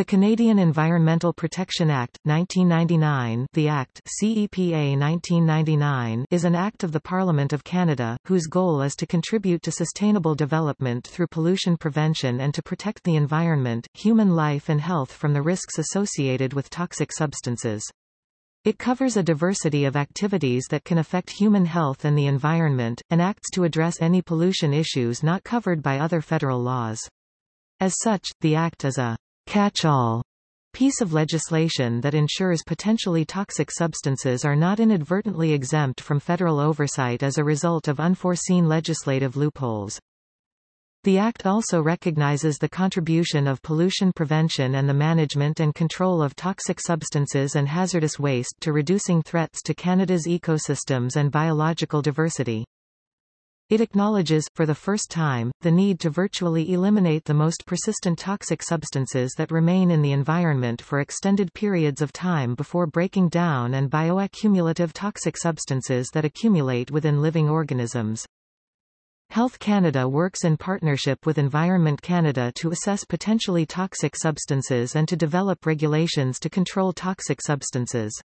The Canadian Environmental Protection Act, 1999 the Act CEPA 1999 is an act of the Parliament of Canada, whose goal is to contribute to sustainable development through pollution prevention and to protect the environment, human life and health from the risks associated with toxic substances. It covers a diversity of activities that can affect human health and the environment, and acts to address any pollution issues not covered by other federal laws. As such, the Act is a catch-all piece of legislation that ensures potentially toxic substances are not inadvertently exempt from federal oversight as a result of unforeseen legislative loopholes. The Act also recognizes the contribution of pollution prevention and the management and control of toxic substances and hazardous waste to reducing threats to Canada's ecosystems and biological diversity. It acknowledges, for the first time, the need to virtually eliminate the most persistent toxic substances that remain in the environment for extended periods of time before breaking down and bioaccumulative toxic substances that accumulate within living organisms. Health Canada works in partnership with Environment Canada to assess potentially toxic substances and to develop regulations to control toxic substances.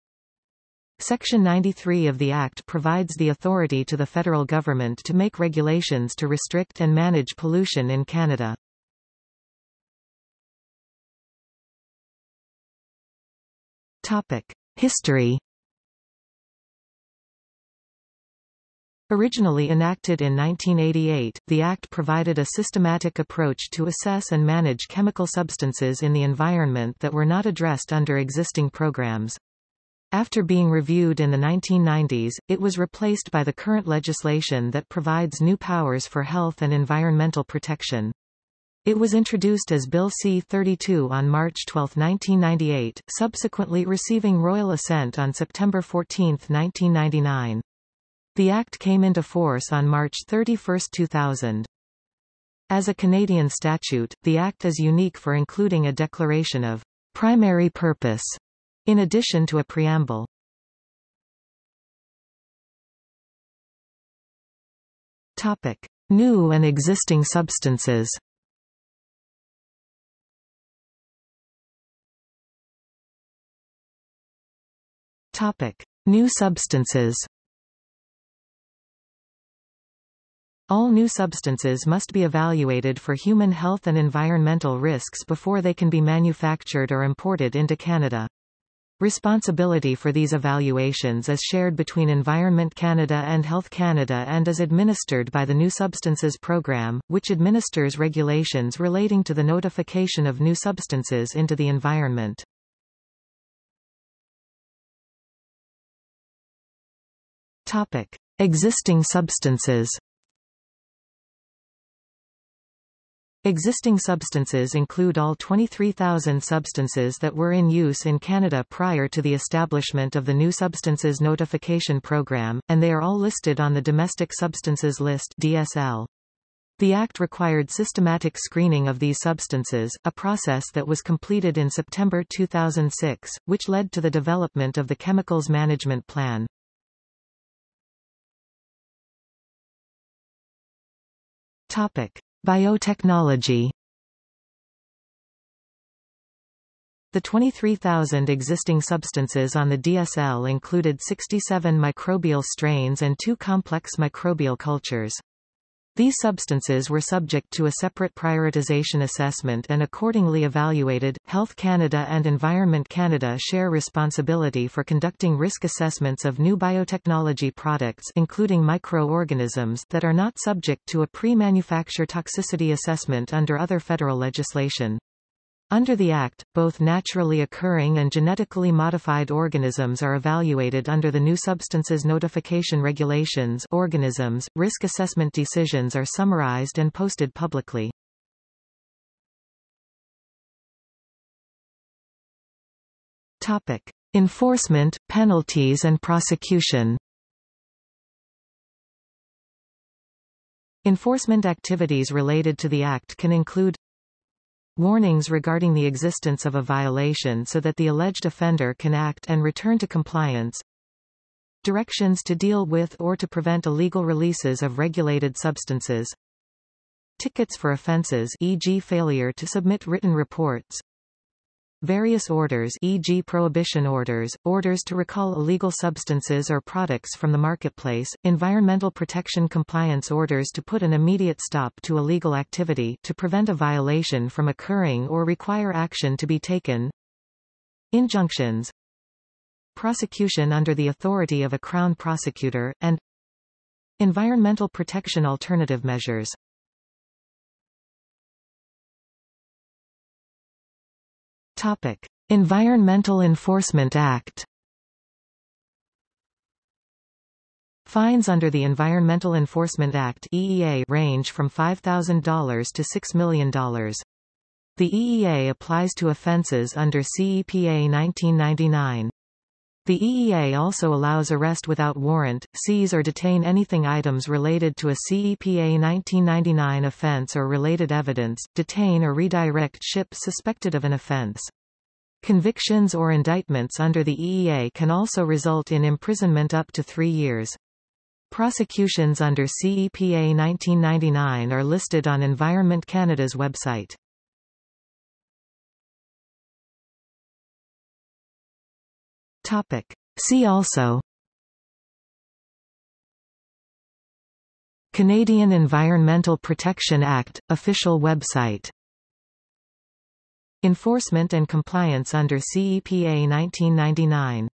Section 93 of the Act provides the authority to the federal government to make regulations to restrict and manage pollution in Canada. History Originally enacted in 1988, the Act provided a systematic approach to assess and manage chemical substances in the environment that were not addressed under existing programs. After being reviewed in the 1990s, it was replaced by the current legislation that provides new powers for health and environmental protection. It was introduced as Bill C-32 on March 12, 1998, subsequently receiving royal assent on September 14, 1999. The Act came into force on March 31, 2000. As a Canadian statute, the Act is unique for including a declaration of primary purpose in addition to a preamble. Topic. New and existing substances Topic. New substances All new substances must be evaluated for human health and environmental risks before they can be manufactured or imported into Canada. Responsibility for these evaluations is shared between Environment Canada and Health Canada and is administered by the New Substances Programme, which administers regulations relating to the notification of new substances into the environment. Topic. Existing substances Existing substances include all 23,000 substances that were in use in Canada prior to the establishment of the New Substances Notification Program, and they are all listed on the Domestic Substances List DSL. The Act required systematic screening of these substances, a process that was completed in September 2006, which led to the development of the Chemicals Management Plan. Topic. Biotechnology The 23,000 existing substances on the DSL included 67 microbial strains and two complex microbial cultures. These substances were subject to a separate prioritization assessment and accordingly evaluated. Health Canada and Environment Canada share responsibility for conducting risk assessments of new biotechnology products including microorganisms that are not subject to a pre-manufacture toxicity assessment under other federal legislation. Under the Act, both naturally occurring and genetically modified organisms are evaluated under the New Substances Notification Regulations organisms. Risk assessment decisions are summarized and posted publicly. Topic. Enforcement, penalties and prosecution Enforcement activities related to the Act can include Warnings regarding the existence of a violation so that the alleged offender can act and return to compliance. Directions to deal with or to prevent illegal releases of regulated substances. Tickets for offenses e.g. failure to submit written reports. Various orders e.g. prohibition orders, orders to recall illegal substances or products from the marketplace, environmental protection compliance orders to put an immediate stop to illegal activity to prevent a violation from occurring or require action to be taken, injunctions, prosecution under the authority of a Crown prosecutor, and environmental protection alternative measures. Topic: Environmental Enforcement Act. Fines under the Environmental Enforcement Act EEA range from $5,000 to $6 million. The EEA applies to offenses under CEPA 1999. The EEA also allows arrest without warrant, seize or detain anything items related to a CEPA 1999 offense or related evidence, detain or redirect ships suspected of an offense. Convictions or indictments under the EEA can also result in imprisonment up to three years. Prosecutions under CEPA 1999 are listed on Environment Canada's website. Topic. See also. Canadian Environmental Protection Act, official website. Enforcement and compliance under CEPA 1999